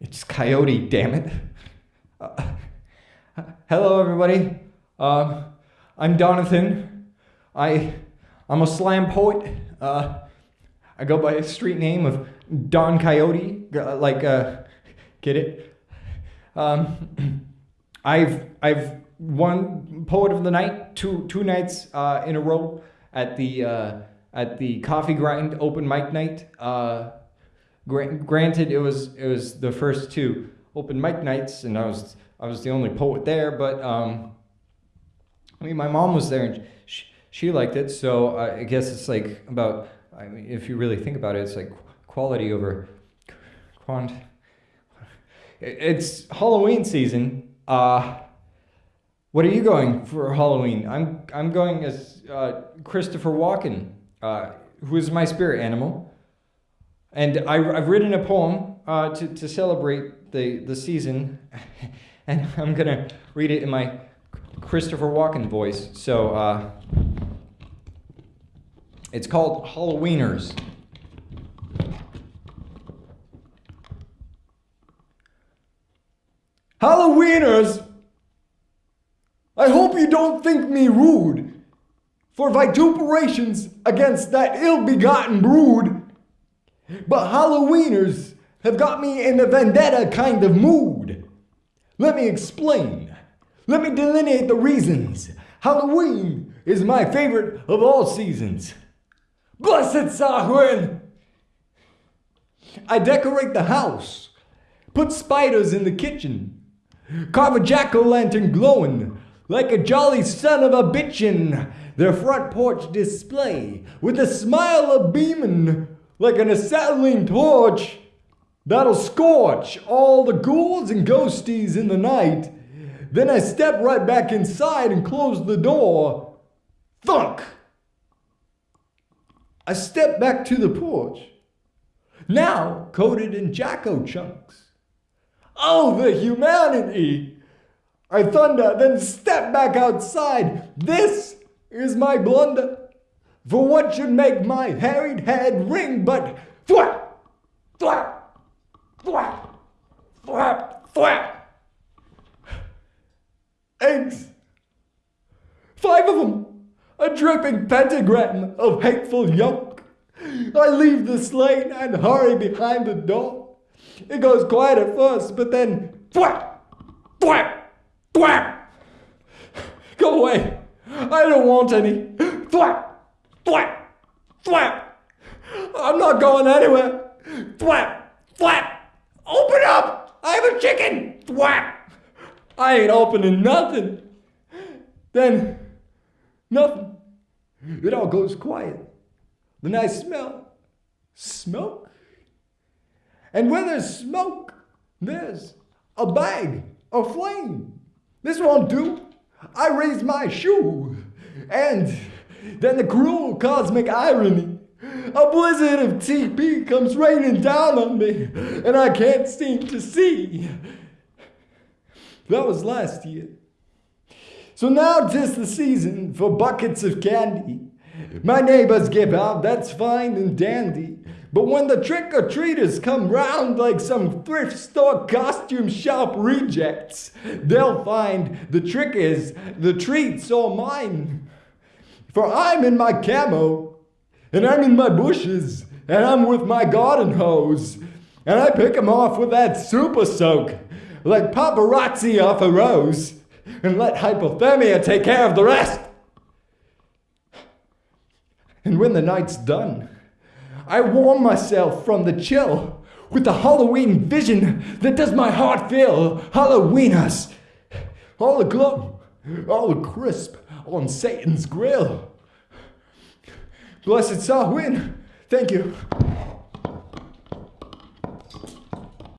It's Coyote, damn it. Uh, hello, everybody. Um, I'm Donathan. I, I'm a slam poet. Uh, I go by a street name of Don Coyote. uh, Like, uh, get it? Um, I've I've won poet of the night two two nights uh, in a row at the at the Coffee Grind open mic night. Gra- granted, it was it was the first two open mic nights, and I was I was the only poet there. But um, I mean, my mom was there, and she, she liked it. So I guess it's like about. I mean, if you really think about it, it's like quality over quant. It's Halloween season. Uh, what are you going for Halloween? I'm I'm going as uh, Christopher Walken, uh, who is my spirit animal, and I, I've written a poem uh, to to celebrate the the season, and I'm gonna read it in my Christopher Walken voice. So uh, it's called Halloweeners. Halloweeners! I hope you don't think me rude for vituperations against that ill begotten brood. But Halloweeners have got me in a vendetta kind of mood. Let me explain. Let me delineate the reasons. Halloween is my favorite of all seasons. Blessed Samhain! I decorate the house, put spiders in the kitchen, carve a jack o' lantern glowing like a jolly son of a bitchin'. Their front porch display with a smile a beamin' like an acetylene torch that'll scorch all the ghouls and ghosties in the night. Then I step right back inside and close the door. Thunk! I step back to the porch, now coated in Jacko chunks. Oh, the humanity! I thunder, then step back outside. This is my blunder. For what should make my harried head ring but thwap, thwap, thwap, thwap, thwap. Eggs. Five of them. A dripping pentagram of hateful yolk. I leave the slate and hurry behind the door. It goes quiet at first, but then thwap, thwap, thwap. Go away. I don't want any. Thwap, thwap, thwap. I'm not going anywhere. Thwap, thwap. Open up. I have a chicken. Thwap. I ain't opening nothing. Then, nothing. It all goes quiet. Then I smell smoke. And where there's smoke, there's a bag of flame. This won't do. I raise my shoe. And then the cruel cosmic irony. A blizzard of TP comes raining down on me, and I can't seem to see. That was last year. So now now 'tis the season for buckets of candy. My neighbors give out, that's fine and dandy. But when the trick or treaters come round like some thrift store costume shop rejects, they'll find the trick is the treat's all mine. For I'm in my camo, and I'm in my bushes, and I'm with my garden hose, and I pick 'em off with that super soak, like paparazzi off a rose, and let hypothermia take care of the rest. And when the night's done, I warm myself from the chill with the Halloween vision that does my heart feel Halloweeners. All aglow, all the crisp on Satan's grill. Blessed Samhain. Thank you.